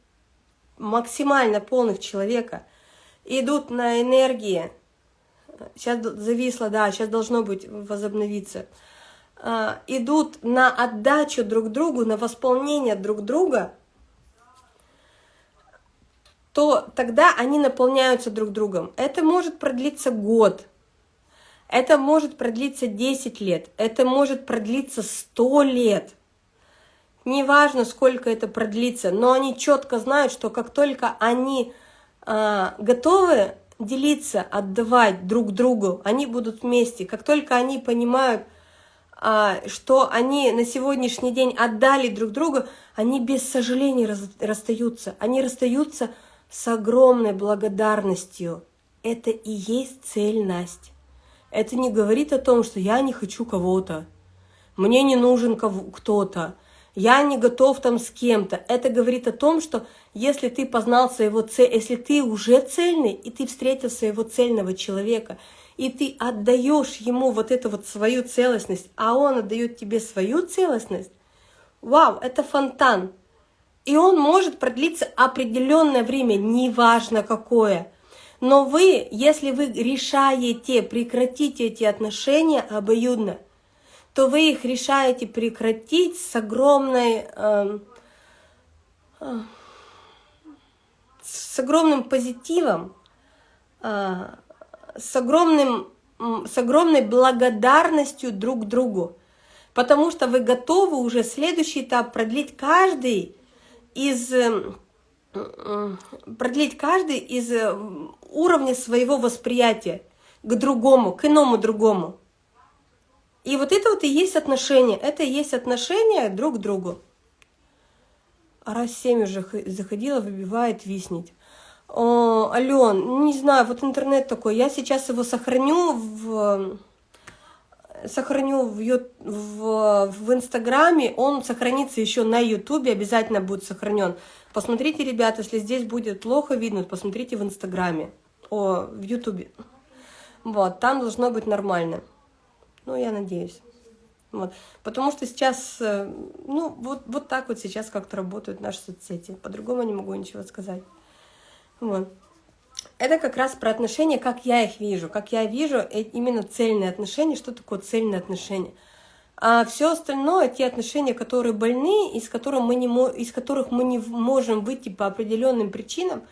максимально полных человека идут на энергии, сейчас зависло, да, сейчас должно быть возобновиться, а, идут на отдачу друг другу, на восполнение друг друга, то тогда они наполняются друг другом. Это может продлиться год, это может продлиться 10 лет, это может продлиться 100 лет. Неважно, сколько это продлится, но они четко знают, что как только они э, готовы делиться, отдавать друг другу, они будут вместе. Как только они понимают, а, что они на сегодняшний день отдали друг другу, они без сожаления расстаются. Они расстаются с огромной благодарностью. Это и есть цельность. Это не говорит о том, что я не хочу кого-то, мне не нужен кто-то, я не готов там с кем-то. Это говорит о том, что если ты познал своего цель, если ты уже цельный, и ты встретил своего цельного человека, и ты отдаешь ему вот эту вот свою целостность, а он отдает тебе свою целостность, вау, это фонтан. И он может продлиться определенное время, неважно какое. Но вы, если вы решаете прекратить эти отношения обоюдно, то вы их решаете прекратить с огромной... Э, э, с огромным позитивом, э, с, огромным, с огромной благодарностью друг другу, потому что вы готовы уже следующий этап продлить каждый из продлить каждый из уровня своего восприятия к другому, к иному другому. И вот это вот и есть отношения. Это и есть отношения друг к другу. А раз 7 уже заходила, выбивает виснить. О, Ален, не знаю, вот интернет такой. Я сейчас его сохраню в сохраню в, в, в Инстаграме, он сохранится еще на Ютубе, обязательно будет сохранен. Посмотрите, ребята, если здесь будет плохо видно, посмотрите в Инстаграме, о, в Ютубе. Вот, там должно быть нормально. Ну, я надеюсь. Вот. Потому что сейчас, э, ну, вот, вот так вот сейчас как-то работают наши соцсети. По-другому не могу ничего сказать. Вот. Это как раз про отношения, как я их вижу. Как я вижу э, именно цельные отношения. Что такое цельные отношения? А все остальное, те отношения, которые больны, из которых мы не, из которых мы не можем выйти по определенным причинам,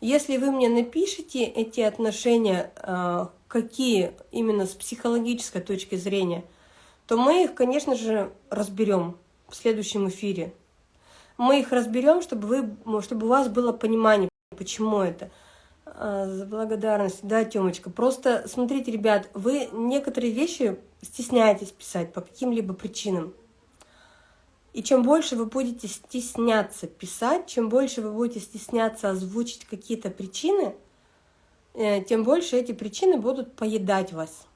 если вы мне напишите эти отношения, а, какие именно с психологической точки зрения – то мы их, конечно же, разберем в следующем эфире. Мы их разберем, чтобы, вы, чтобы у вас было понимание, почему это. А, за благодарность, да, Тёмочка. Просто смотрите, ребят, вы некоторые вещи стесняетесь писать по каким-либо причинам. И чем больше вы будете стесняться писать, чем больше вы будете стесняться озвучить какие-то причины, э, тем больше эти причины будут поедать вас.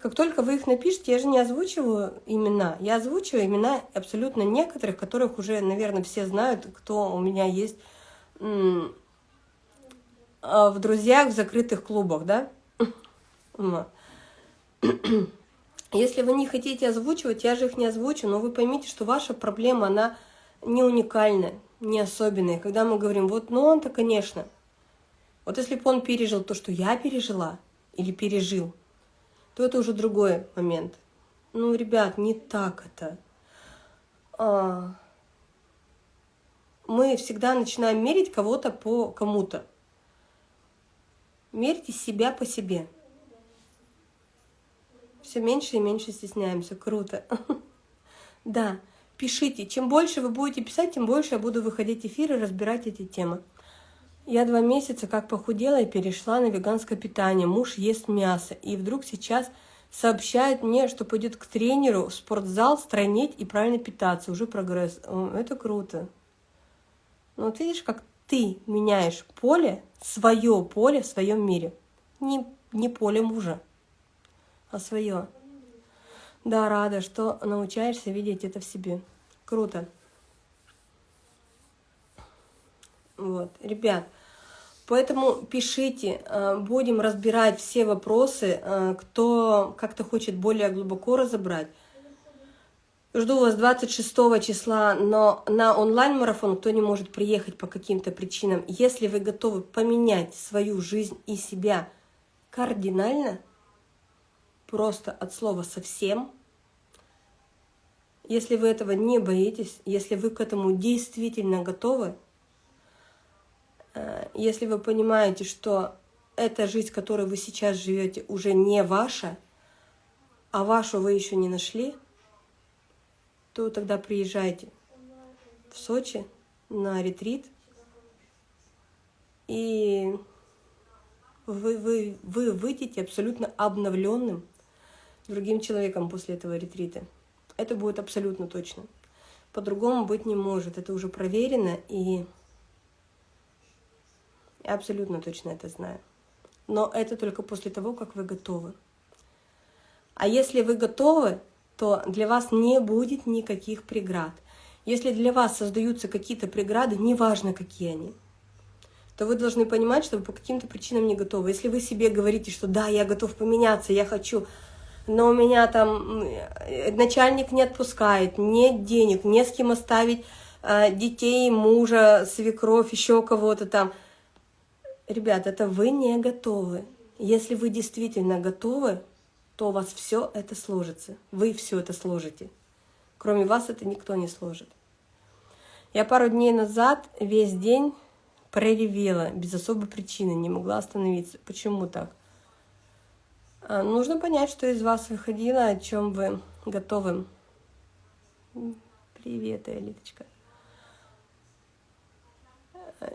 Как только вы их напишете, я же не озвучиваю имена. Я озвучиваю имена абсолютно некоторых, которых уже, наверное, все знают, кто у меня есть в друзьях, в закрытых клубах, да? Если вы не хотите озвучивать, я же их не озвучу, но вы поймите, что ваша проблема, она не уникальная, не особенная. Когда мы говорим, вот, ну он-то, конечно. Вот если бы он пережил то, что я пережила или пережил, то это уже другой момент. Ну, ребят, не так это. А, мы всегда начинаем мерить кого-то по кому-то. Мерьте себя по себе. Все меньше и меньше стесняемся. Круто. Да, пишите. Чем больше вы будете писать, тем больше я буду выходить в эфир и разбирать эти темы. Я два месяца как похудела и перешла на веганское питание. Муж ест мясо. И вдруг сейчас сообщает мне, что пойдет к тренеру в спортзал, стройнеть и правильно питаться. Уже прогресс. Это круто. Ну вот видишь, как ты меняешь поле, свое поле в своем мире. Не, не поле мужа, а свое. Да, рада, что научаешься видеть это в себе. Круто. Вот, ребят, Поэтому пишите, э, будем разбирать все вопросы, э, кто как-то хочет более глубоко разобрать. Жду вас 26 числа но на онлайн-марафон, кто не может приехать по каким-то причинам. Если вы готовы поменять свою жизнь и себя кардинально, просто от слова «совсем», если вы этого не боитесь, если вы к этому действительно готовы, Э, если вы понимаете, что эта жизнь, которой вы сейчас живете, уже не ваша, а вашу вы еще не нашли, то тогда приезжайте в Сочи на ретрит, и вы, вы, вы выйдете абсолютно обновленным другим человеком после этого ретрита. Это будет абсолютно точно. По-другому быть не может. Это уже проверено, и я абсолютно точно это знаю. Но это только после того, как вы готовы. А если вы готовы, то для вас не будет никаких преград. Если для вас создаются какие-то преграды, неважно, какие они, то вы должны понимать, что вы по каким-то причинам не готовы. Если вы себе говорите, что да, я готов поменяться, я хочу, но у меня там начальник не отпускает, нет денег, не с кем оставить э, детей, мужа, свекровь, еще кого-то там – Ребят, это вы не готовы. Если вы действительно готовы, то у вас все это сложится. Вы все это сложите. Кроме вас это никто не сложит. Я пару дней назад весь день проревела без особой причины, не могла остановиться. Почему так? А, нужно понять, что из вас выходило, о чем вы готовы. Привет, Элиточка.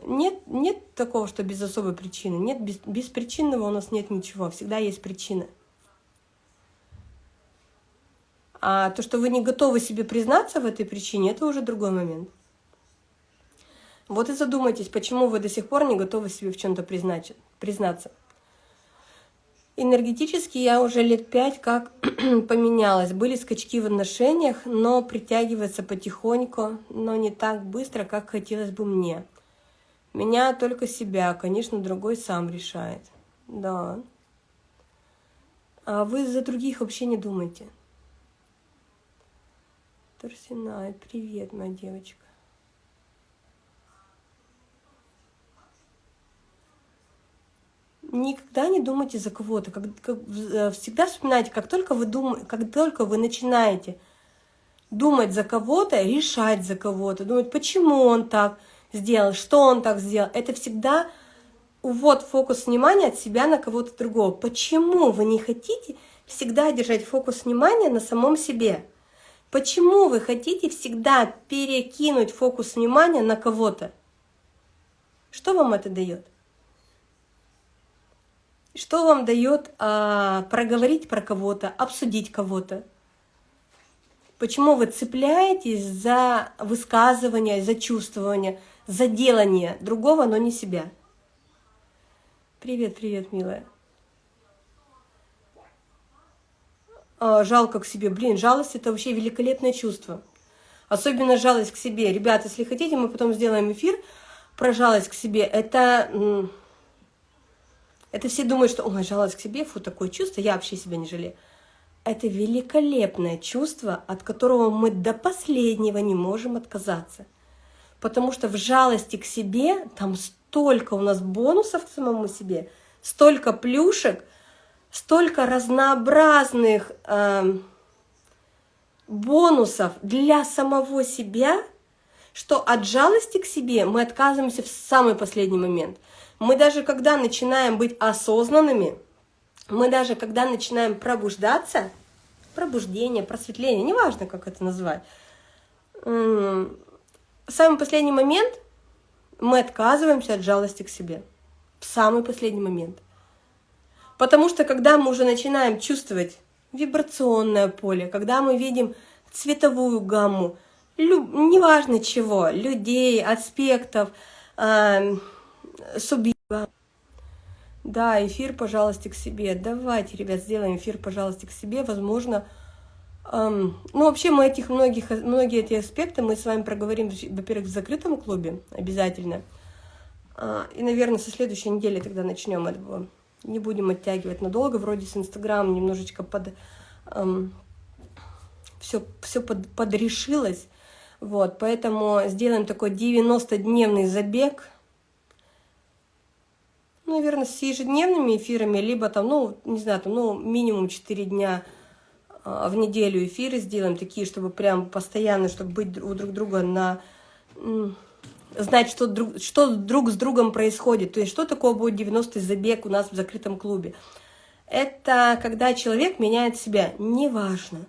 Нет, нет такого, что без особой причины. Нет, без, без причинного у нас нет ничего. Всегда есть причина. А то, что вы не готовы себе признаться в этой причине, это уже другой момент. Вот и задумайтесь, почему вы до сих пор не готовы себе в чем-то признаться. Энергетически я уже лет пять как поменялась. Были скачки в отношениях, но притягивается потихоньку, но не так быстро, как хотелось бы мне. Меня только себя, конечно, другой сам решает. Да. А вы за других вообще не думайте. Торсинай, привет, моя девочка. никогда не думайте за кого-то. Э, всегда вспоминайте, как только вы дум, как только вы начинаете думать за кого-то, решать за кого-то, думать, почему он так сделал, что он так сделал, это всегда увод фокус внимания от себя на кого-то другого. Почему вы не хотите всегда держать фокус внимания на самом себе? Почему вы хотите всегда перекинуть фокус внимания на кого-то? Что вам это дает? Что вам дает а, проговорить про кого-то, обсудить кого-то? Почему вы цепляетесь за высказывание, за чувствование, за делание другого, но не себя? Привет, привет, милая. А, жалко к себе. Блин, жалость – это вообще великолепное чувство. Особенно жалость к себе. Ребят, если хотите, мы потом сделаем эфир про жалость к себе. Это это все думают, что, ой, жалость к себе, фу, такое чувство, я вообще себя не жалею. Это великолепное чувство, от которого мы до последнего не можем отказаться. Потому что в жалости к себе там столько у нас бонусов к самому себе, столько плюшек, столько разнообразных э, бонусов для самого себя, что от жалости к себе мы отказываемся в самый последний момент – мы даже когда начинаем быть осознанными, мы даже когда начинаем пробуждаться, пробуждение, просветление, неважно, как это назвать, в самый последний момент мы отказываемся от жалости к себе. В самый последний момент. Потому что когда мы уже начинаем чувствовать вибрационное поле, когда мы видим цветовую гамму, лю, неважно чего, людей, аспектов, э, субъекта. Да, эфир, пожалуйста, к себе. Давайте, ребят, сделаем эфир, пожалуйста, к себе. Возможно, эм, ну, вообще мы этих многих, многие эти аспекты мы с вами проговорим, во-первых, в закрытом клубе обязательно. Э, и, наверное, со следующей недели тогда начнем этого. Не будем оттягивать надолго. Вроде с Инстаграм немножечко под... Эм, все, все под, подрешилось. Вот, поэтому сделаем такой 90-дневный забег – наверное, с ежедневными эфирами, либо там, ну, не знаю, там, ну, минимум 4 дня а, в неделю эфиры сделаем, такие, чтобы прям постоянно, чтобы быть у друг друга на... Знать, что друг, что друг с другом происходит. То есть, что такое будет 90-й забег у нас в закрытом клубе. Это когда человек меняет себя, неважно.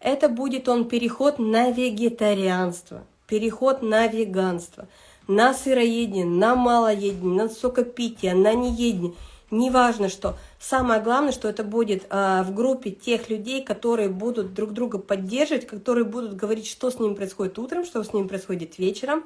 Это будет он переход на вегетарианство, переход на веганство – на сыроедение, на малоедение, на сокопитие, на неедение. Неважно что. Самое главное, что это будет а, в группе тех людей, которые будут друг друга поддерживать, которые будут говорить, что с ними происходит утром, что с ними происходит вечером,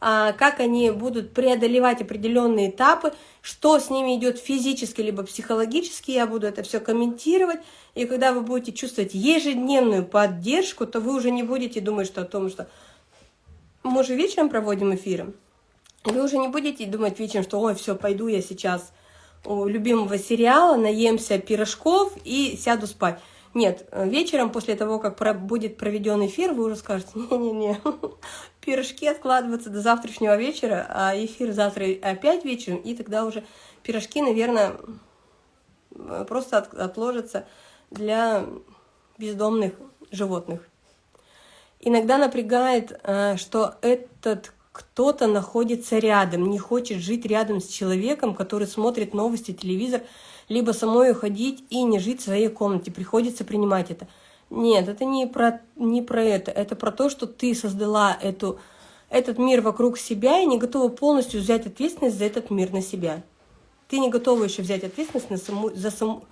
как они будут преодолевать определенные этапы, что с ними идет физически либо психологически, я буду это все комментировать. И когда вы будете чувствовать ежедневную поддержку, то вы уже не будете думать что о том, что мы же вечером проводим эфиры. Вы уже не будете думать вечером, что ой, все, пойду я сейчас у любимого сериала, наемся пирожков и сяду спать. Нет, вечером после того, как будет проведен эфир, вы уже скажете, не-не-не, пирожки откладываются до завтрашнего вечера, а эфир завтра опять вечером, и тогда уже пирожки, наверное, просто отложатся для бездомных животных. Иногда напрягает, э, что этот кто-то находится рядом, не хочет жить рядом с человеком, который смотрит новости, телевизор, либо самой уходить и не жить в своей комнате. Приходится принимать это. Нет, это не про, не про это. Это про то, что ты создала эту, этот мир вокруг себя и не готова полностью взять ответственность за этот мир на себя. Ты не готова еще взять ответственность на саму, за саму,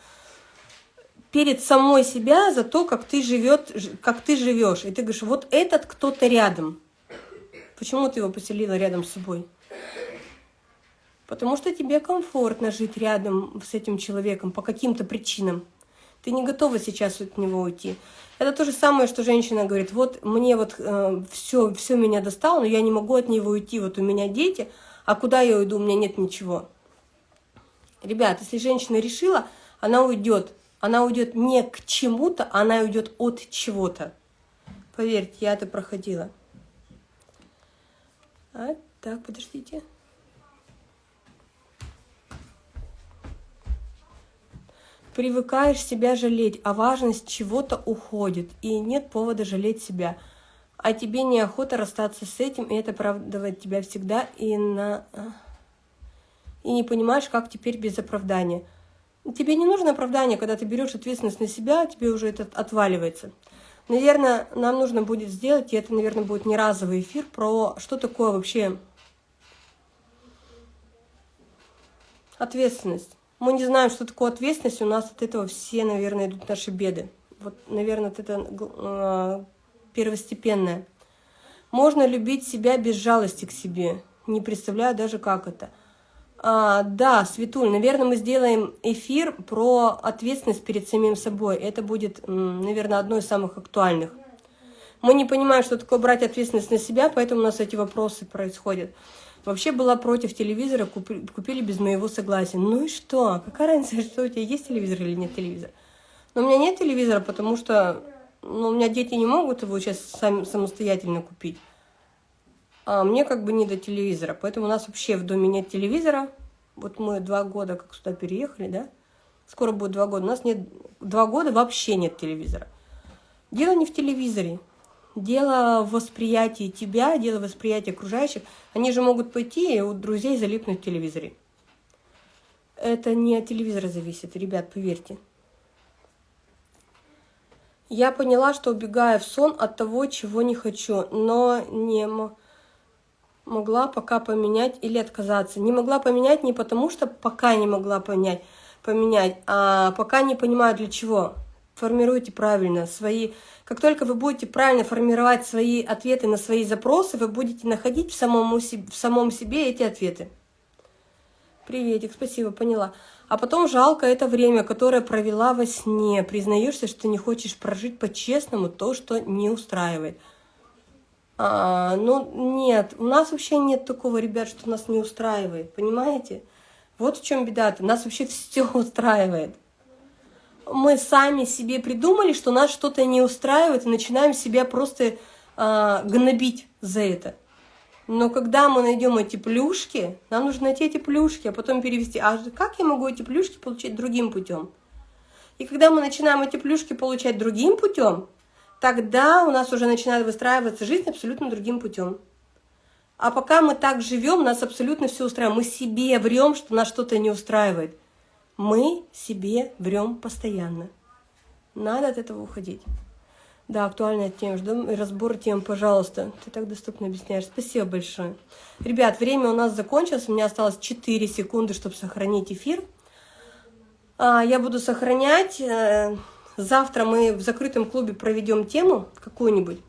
перед самой себя за то, как ты, живет, как ты живешь. И ты говоришь, вот этот кто-то рядом. Почему ты его поселила рядом с собой? Потому что тебе комфортно жить рядом с этим человеком по каким-то причинам. Ты не готова сейчас от него уйти. Это то же самое, что женщина говорит, вот мне вот э, все, все меня достало, но я не могу от него уйти, вот у меня дети, а куда я уйду, у меня нет ничего. Ребят, если женщина решила, она уйдет. Она уйдет не к чему-то, она уйдет от чего-то. Поверьте, я это проходила. А, так, подождите. Привыкаешь себя жалеть, а важность чего-то уходит, и нет повода жалеть себя. А тебе неохота расстаться с этим, и это оправдывает тебя всегда, и, на... и не понимаешь, как теперь без оправдания. Тебе не нужно оправдание, когда ты берешь ответственность на себя, тебе уже это отваливается. Наверное, нам нужно будет сделать, и это, наверное, будет не разовый эфир, про что такое вообще ответственность. Мы не знаем, что такое ответственность, у нас от этого все, наверное, идут наши беды. Вот, наверное, это э, первостепенное. Можно любить себя без жалости к себе. Не представляю даже, как это. А, да, Светуль, наверное, мы сделаем эфир про ответственность перед самим собой. Это будет, наверное, одно из самых актуальных. Мы не понимаем, что такое брать ответственность на себя, поэтому у нас эти вопросы происходят. Вообще была против телевизора, купили, купили без моего согласия. Ну и что? Какая разница, что у тебя есть телевизор или нет телевизора? Но у меня нет телевизора, потому что ну, у меня дети не могут его сейчас сами, самостоятельно купить. А мне как бы не до телевизора. Поэтому у нас вообще в доме нет телевизора. Вот мы два года как сюда переехали, да? Скоро будет два года. У нас нет два года вообще нет телевизора. Дело не в телевизоре дело в восприятии тебя, дело в восприятии окружающих. Они же могут пойти и у друзей залипнуть в телевизоре. Это не от телевизора зависит, ребят, поверьте. Я поняла, что убегаю в сон от того, чего не хочу, но не могла пока поменять или отказаться. Не могла поменять не потому, что пока не могла понять, поменять, а пока не понимаю для чего. Формируйте правильно свои как только вы будете правильно формировать свои ответы на свои запросы, вы будете находить в самом, в самом себе эти ответы. Приветик, спасибо, поняла. А потом жалко это время, которое провела во сне. Признаешься, что не хочешь прожить по-честному то, что не устраивает. А, ну, нет, у нас вообще нет такого, ребят, что нас не устраивает, понимаете? Вот в чем беда-то, нас вообще все устраивает мы сами себе придумали, что нас что-то не устраивает, и начинаем себя просто э, гнобить за это. Но когда мы найдем эти плюшки, нам нужно найти эти плюшки, а потом перевести. А как я могу эти плюшки получить другим путем? И когда мы начинаем эти плюшки получать другим путем, тогда у нас уже начинает выстраиваться жизнь абсолютно другим путем. А пока мы так живем, нас абсолютно все устраивает. Мы себе врем, что нас что-то не устраивает. Мы себе врем постоянно. Надо от этого уходить. Да, актуальная тема. Жду разбор тем, пожалуйста. Ты так доступно объясняешь. Спасибо большое. Ребят, время у нас закончилось. У меня осталось 4 секунды, чтобы сохранить эфир. А, я буду сохранять. Э, завтра мы в закрытом клубе проведем тему какую-нибудь.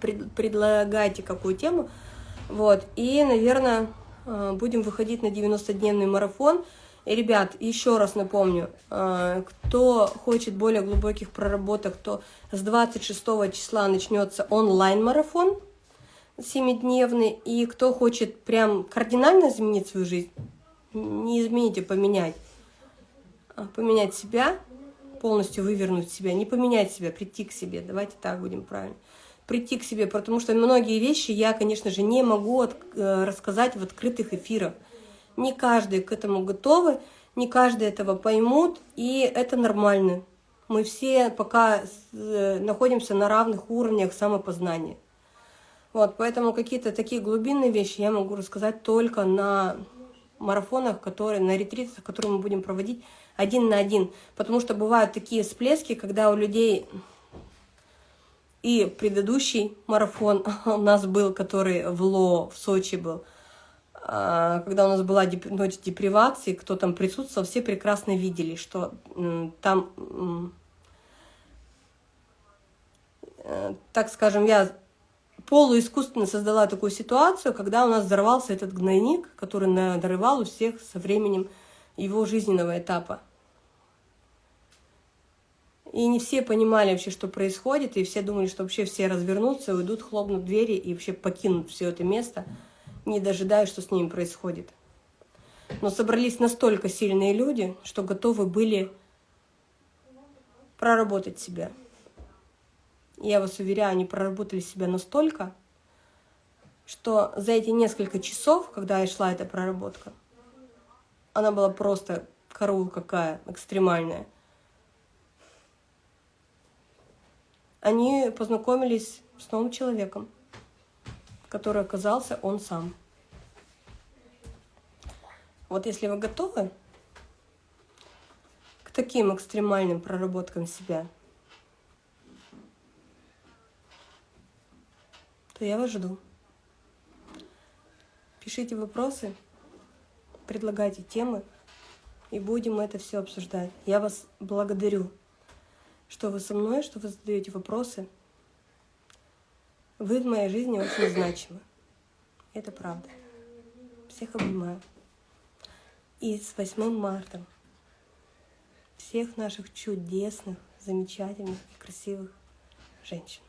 Предлагайте какую тему. Вот. И, наверное, э, будем выходить на 90-дневный марафон. И, ребят, еще раз напомню, э, кто хочет более глубоких проработок, то с 26 числа начнется онлайн-марафон семидневный. И кто хочет прям кардинально изменить свою жизнь, не изменить, а поменять, поменять себя, полностью вывернуть себя, не поменять себя, прийти к себе, давайте так будем правильно, прийти к себе, потому что многие вещи я, конечно же, не могу э, рассказать в открытых эфирах. Не каждый к этому готовы, не каждый этого поймут, и это нормально. Мы все пока э, находимся на равных уровнях самопознания. Вот, поэтому какие-то такие глубинные вещи я могу рассказать только на марафонах, которые, на ретритах, которые мы будем проводить один на один. Потому что бывают такие всплески, когда у людей и предыдущий марафон у нас был, который в Ло, в Сочи был, когда у нас была ночь депривации, кто там присутствовал, все прекрасно видели, что там, э, так скажем, я полуискусственно создала такую ситуацию, когда у нас взорвался этот гнойник, который надрывал у всех со временем его жизненного этапа. И не все понимали вообще, что происходит, и все думали, что вообще все развернутся, уйдут, хлопнут двери и вообще покинут все это место, не дожидаясь, что с ними происходит. Но собрались настолько сильные люди, что готовы были проработать себя. Я вас уверяю, они проработали себя настолько, что за эти несколько часов, когда и шла эта проработка, она была просто караул какая, экстремальная. Они познакомились с новым человеком, который оказался он сам. Вот если вы готовы к таким экстремальным проработкам себя, то я вас жду. Пишите вопросы, предлагайте темы, и будем это все обсуждать. Я вас благодарю, что вы со мной, что вы задаете вопросы. Вы в моей жизни очень значимы. Это правда. Всех обнимаю. И с 8 марта всех наших чудесных, замечательных и красивых женщин.